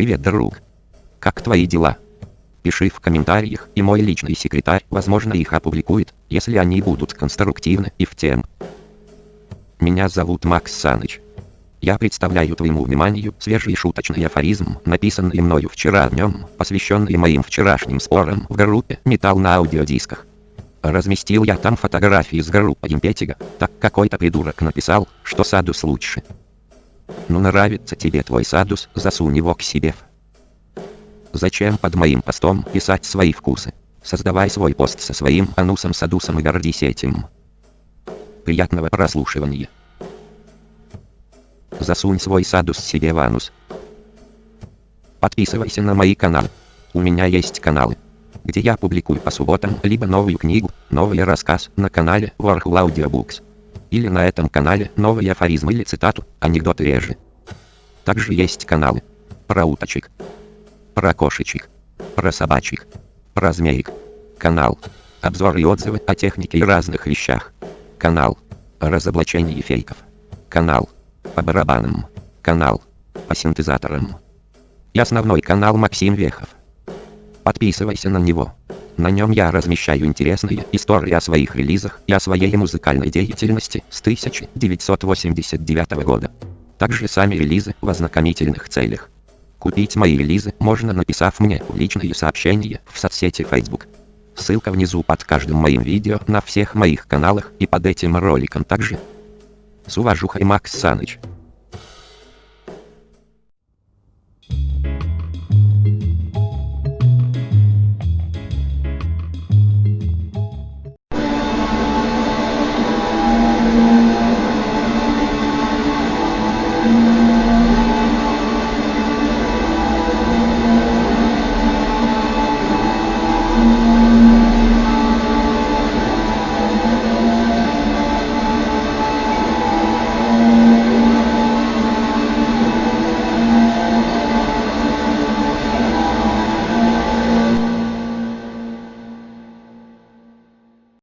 Привет, друг. Как твои дела? Пиши в комментариях, и мой личный секретарь, возможно, их опубликует, если они будут конструктивны и в тем. Меня зовут Макс Саныч. Я представляю твоему вниманию свежий шуточный афоризм, написанный мною вчера днем, посвященный моим вчерашним спорам в группе «Металл на аудиодисках». Разместил я там фотографии с группы Импетига, так какой-то придурок написал, что Садус лучше. Ну нравится тебе твой Садус, засунь его к себе. Зачем под моим постом писать свои вкусы? Создавай свой пост со своим анусом Садусом и гордись этим. Приятного прослушивания. Засунь свой садус себе в анус. Подписывайся на мои каналы. У меня есть каналы, где я публикую по субботам либо новую книгу, новый рассказ на канале Warhol Audiobooks. Или на этом канале новый афоризм или цитату, анекдоты реже. Также есть каналы про уточек, про кошечек, про собачек, про змеек. Канал обзоры и отзывы о технике и разных вещах. Канал разоблачение фейков. Канал по барабанам. Канал по синтезаторам. И основной канал Максим Вехов. Подписывайся на него. На нем я размещаю интересные истории о своих релизах и о своей музыкальной деятельности с 1989 года. Также сами релизы в ознакомительных целях. Купить мои релизы можно написав мне личные сообщения в соцсети Facebook. Ссылка внизу под каждым моим видео на всех моих каналах и под этим роликом также. С уважухой Макс Саныч.